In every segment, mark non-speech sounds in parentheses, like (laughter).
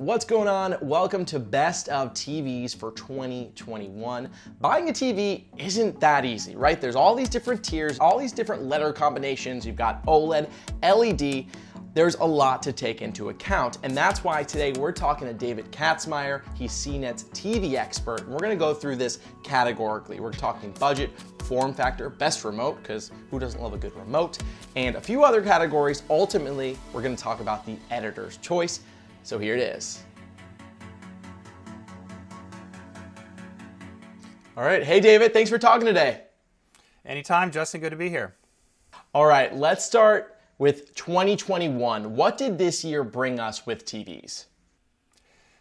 What's going on? Welcome to Best of TVs for 2021. Buying a TV isn't that easy, right? There's all these different tiers, all these different letter combinations. You've got OLED, LED, there's a lot to take into account. And that's why today we're talking to David Katzmaier. He's CNET's TV expert. And we're gonna go through this categorically. We're talking budget, form factor, best remote, because who doesn't love a good remote, and a few other categories. Ultimately, we're gonna talk about the editor's choice. So here it is. All right, hey David, thanks for talking today. Anytime, Justin, good to be here. All right, let's start with 2021. What did this year bring us with TVs?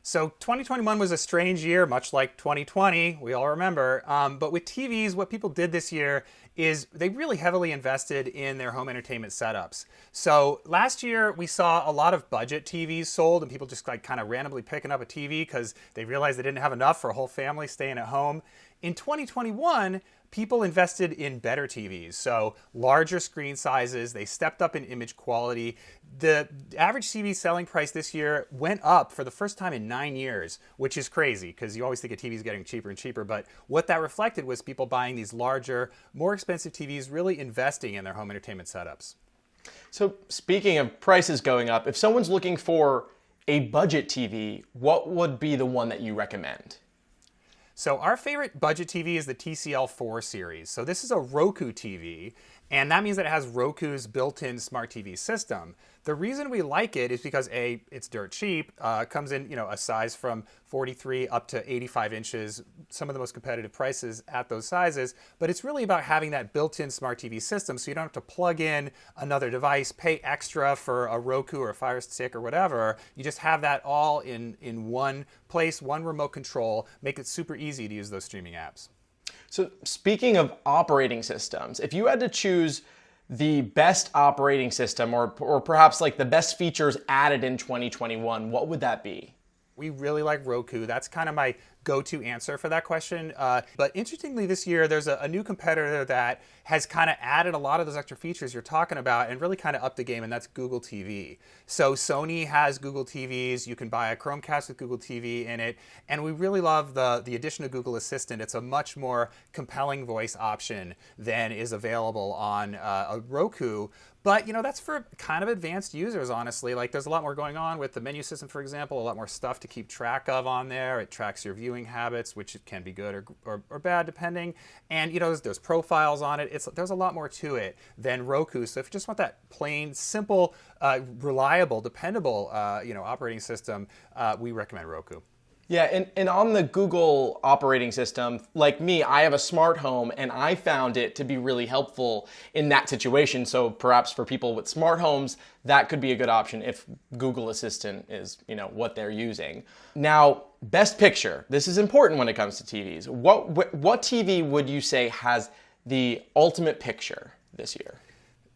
So 2021 was a strange year, much like 2020, we all remember. Um, but with TVs, what people did this year is they really heavily invested in their home entertainment setups. So last year we saw a lot of budget TVs sold and people just like kind of randomly picking up a TV because they realized they didn't have enough for a whole family staying at home. In 2021, people invested in better TVs, so larger screen sizes, they stepped up in image quality. The average TV selling price this year went up for the first time in nine years, which is crazy because you always think a TV is getting cheaper and cheaper, but what that reflected was people buying these larger, more expensive TVs, really investing in their home entertainment setups. So speaking of prices going up, if someone's looking for a budget TV, what would be the one that you recommend? So our favorite budget TV is the TCL4 series. So this is a Roku TV, and that means that it has Roku's built-in smart TV system. The reason we like it is because A, it's dirt cheap, uh, comes in you know a size from 43 up to 85 inches, some of the most competitive prices at those sizes, but it's really about having that built-in smart TV system so you don't have to plug in another device, pay extra for a Roku or a Fire Stick or whatever. You just have that all in, in one place, one remote control, make it super easy to use those streaming apps. So speaking of operating systems, if you had to choose the best operating system or, or perhaps like the best features added in 2021, what would that be? We really like Roku. That's kind of my go-to answer for that question. Uh, but interestingly, this year there's a, a new competitor that has kind of added a lot of those extra features you're talking about and really kind of upped the game, and that's Google TV. So Sony has Google TVs. You can buy a Chromecast with Google TV in it, and we really love the the addition of Google Assistant. It's a much more compelling voice option than is available on uh, a Roku. But you know that's for kind of advanced users, honestly. Like there's a lot more going on with the menu system, for example, a lot more stuff to keep track of on there. It tracks your viewing habits, which can be good or, or, or bad depending. And you know there's, there's, profiles on it. It's there's a lot more to it than Roku. So if you just want that plain, simple, uh, reliable, dependable, uh, you know operating system, uh, we recommend Roku. Yeah, and, and on the Google operating system, like me, I have a smart home and I found it to be really helpful in that situation. So perhaps for people with smart homes, that could be a good option if Google Assistant is, you know, what they're using. Now, best picture. This is important when it comes to TVs. What what TV would you say has the ultimate picture this year?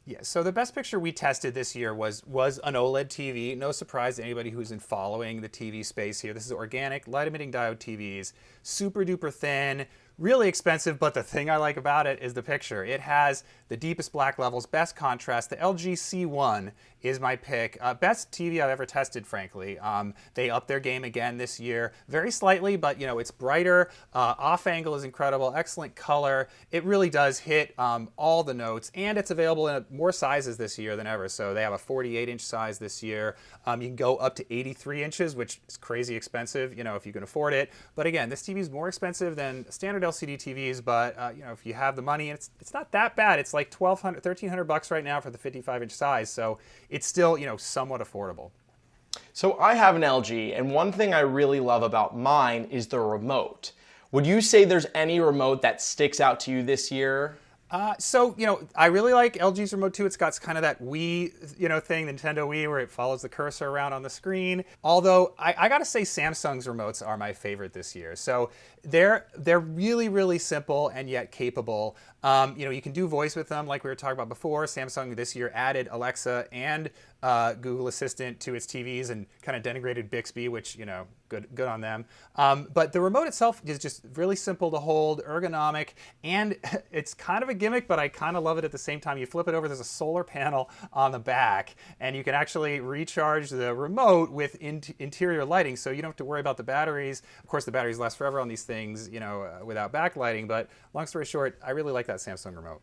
Yeah, so the best picture we tested this year was was an OLED TV. No surprise to anybody who's in following the TV space here. This is organic light emitting diode TVs, super duper thin, really expensive, but the thing I like about it is the picture. It has the deepest black levels, best contrast. The LG C1 is my pick. Uh, best TV I've ever tested, frankly. Um, they upped their game again this year, very slightly, but you know it's brighter. Uh, off angle is incredible, excellent color. It really does hit um, all the notes, and it's available in more sizes this year than ever. So they have a 48 inch size this year. Um, you can go up to 83 inches, which is crazy expensive, you know, if you can afford it. But again, this TV is more expensive than standard LCD TVs, but uh, you know, if you have the money, it's it's not that bad. It's like 1200 1300 bucks right now for the 55 inch size, so it's still, you know, somewhat affordable. So I have an LG, and one thing I really love about mine is the remote. Would you say there's any remote that sticks out to you this year? Uh, so, you know, I really like LG's remote too. It's got kind of that Wii, you know, thing, Nintendo Wii, where it follows the cursor around on the screen. Although, I, I gotta say Samsung's remotes are my favorite this year. So they're, they're really, really simple and yet capable. Um, you know, you can do voice with them like we were talking about before. Samsung this year added Alexa and uh, Google Assistant to its TVs and kind of denigrated Bixby, which you know, good good on them. Um, but the remote itself is just really simple to hold, ergonomic, and (laughs) it's kind of a gimmick, but I kind of love it at the same time. You flip it over, there's a solar panel on the back, and you can actually recharge the remote with in interior lighting, so you don't have to worry about the batteries. Of course, the batteries last forever on these things, you know, uh, without backlighting. But long story short, I really like that Samsung remote.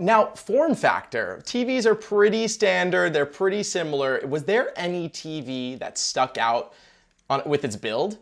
Now, form factor. TVs are pretty standard, they're pretty similar. Was there any TV that stuck out on, with its build?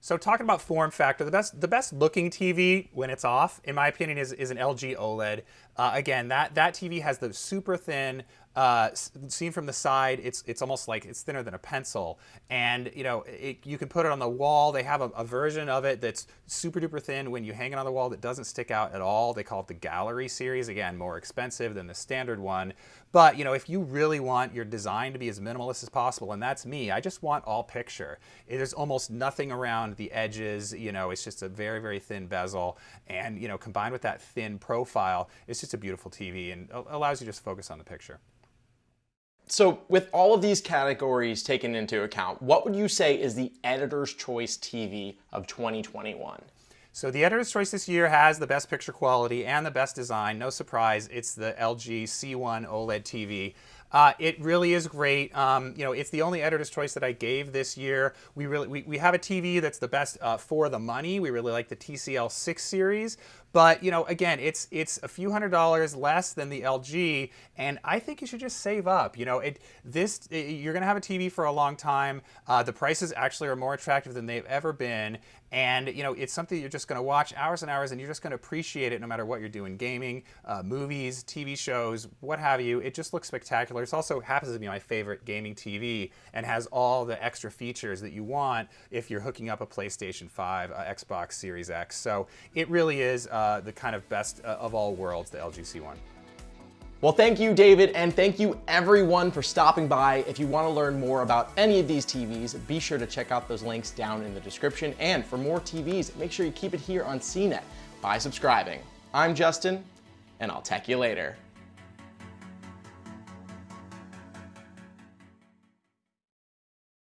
So talking about form factor, the best the best looking TV when it's off, in my opinion, is, is an LG OLED. Uh, again, that that TV has the super thin uh, seen from the side, it's it's almost like it's thinner than a pencil, and you know it, you can put it on the wall. They have a, a, version of it that's super duper thin. When you hang it on the wall, that doesn't stick out at all. They call it the Gallery series. Again, more expensive than the standard one, but you know if you really want your design to be as minimalist as possible, and that's me, I just want all picture. There's almost nothing around the edges. You know, it's just a very very thin bezel, and you know combined with that thin profile, it's just a beautiful TV and allows you to just focus on the picture. So with all of these categories taken into account, what would you say is the editor's choice TV of 2021? So the editor's choice this year has the best picture quality and the best design. No surprise, it's the LG C1 OLED TV. Uh, it really is great. Um, you know, it's the only editor's choice that I gave this year. We really we, we have a TV that's the best uh, for the money. We really like the TCL 6 series, but you know, again, it's it's a few hundred dollars less than the LG, and I think you should just save up. You know, it this it, you're gonna have a TV for a long time. Uh, the prices actually are more attractive than they've ever been, and you know, it's something you're just gonna watch hours and hours, and you're just gonna appreciate it no matter what you're doing, gaming, uh, movies, TV shows, what have you. It just looks spectacular. It also happens to be my favorite gaming TV, and has all the extra features that you want if you're hooking up a PlayStation 5, uh, Xbox Series X. So it really is. Uh, the kind of best uh, of all worlds, the LG C1. Well, thank you, David, and thank you everyone for stopping by. If you want to learn more about any of these TVs, be sure to check out those links down in the description. And for more TVs, make sure you keep it here on CNET by subscribing. I'm Justin, and I'll tech you later.